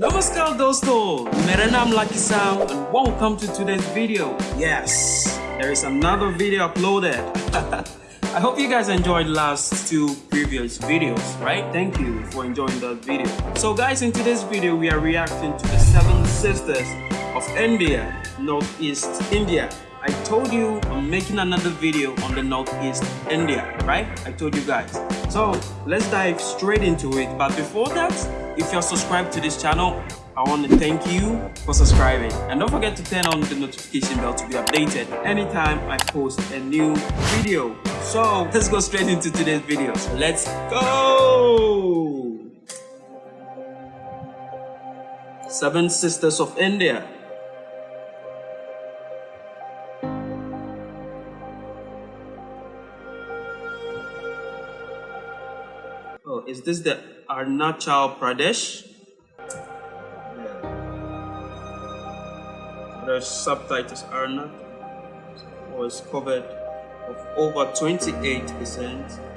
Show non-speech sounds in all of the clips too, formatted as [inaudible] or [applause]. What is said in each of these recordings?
नमस्कार दोस्तों मेरा नाम Lucky Sam and welcome to today's video. Yes, there is another video uploaded. [laughs] I hope you guys enjoyed last two previous videos, right? Thank you for enjoying that video. So guys, in today's video, we are reacting to the Seven Sisters of India, Northeast India. I told you I'm making another video on the Northeast India, right? I told you guys. So let's dive straight into it. But before that, if you're subscribed to this channel, I want to thank you for subscribing. And don't forget to turn on the notification bell to be updated anytime I post a new video. So let's go straight into today's video. So let's go! Seven Sisters of India. Oh, is this the Arunachal Pradesh? Yeah. The subtitles not was covered of over 28%.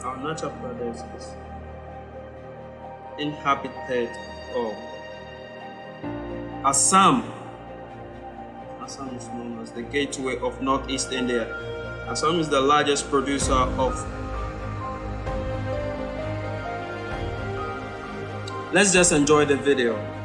Arunachal Pradesh is inhabited of Assam. Assam is known as the gateway of Northeast India. Assam is the largest producer of Let's just enjoy the video.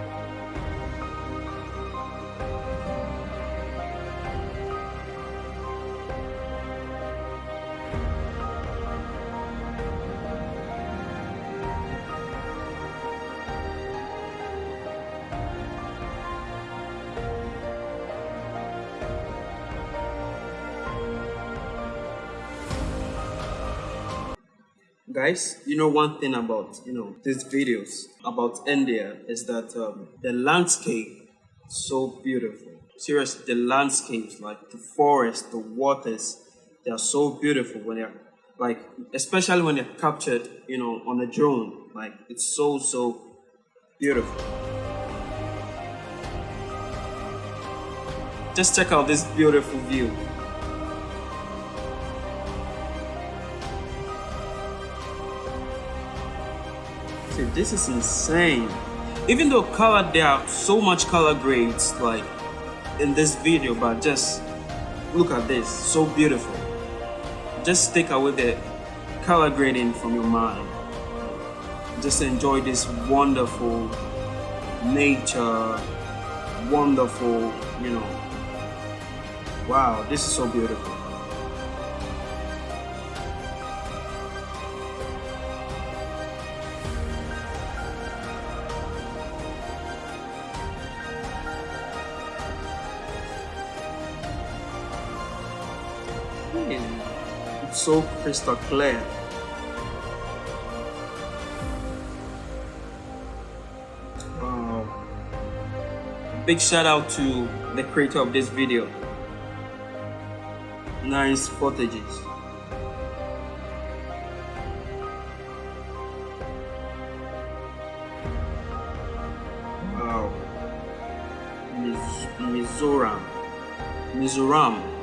Guys you know one thing about you know these videos about india is that um, the landscape so beautiful. Seriously the landscapes like the forest the waters they are so beautiful when they're like especially when they're captured you know on a drone. Like it's so so beautiful. Just check out this beautiful view This is insane. Even though color, there are so much color grades like in this video, but just look at this, so beautiful. Just take away the color grading from your mind. Just enjoy this wonderful nature, wonderful, you know. Wow, this is so beautiful. It's so crystal clear. Wow. Big shout out to the creator of this video. Nice footages. Wow. Miz Mizoram. Mizoram.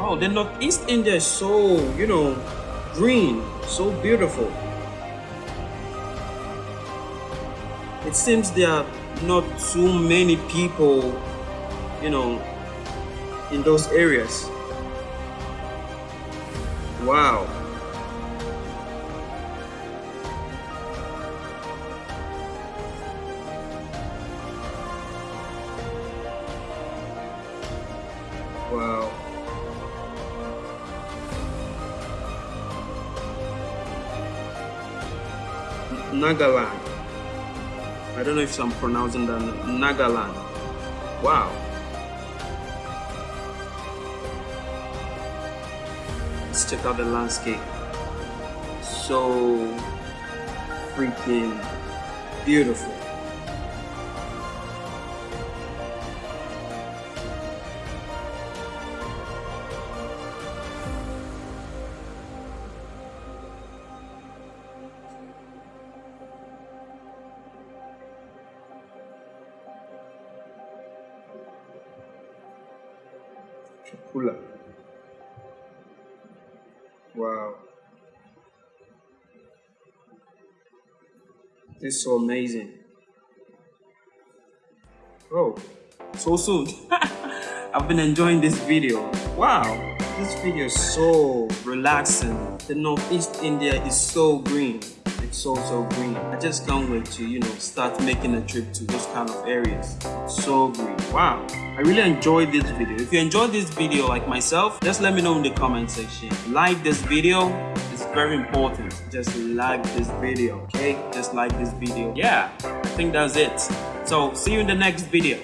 Wow, the Northeast India is so, you know, green, so beautiful. It seems there are not too many people, you know, in those areas. Wow. Wow. Nagaland. I don't know if I'm pronouncing that Nagaland. Wow. Let's check out the landscape. So freaking beautiful. chakula. Wow. This is so amazing. Oh, so soon. [laughs] I've been enjoying this video. Wow, this video is so relaxing. The Northeast India is so green. It's so, so green. I just can't wait to, you know, start making a trip to those kind of areas. So green. Wow. I really enjoyed this video. If you enjoyed this video like myself, just let me know in the comment section. Like this video. It's very important. Just like this video, okay? Just like this video. Yeah, I think that's it. So, see you in the next video.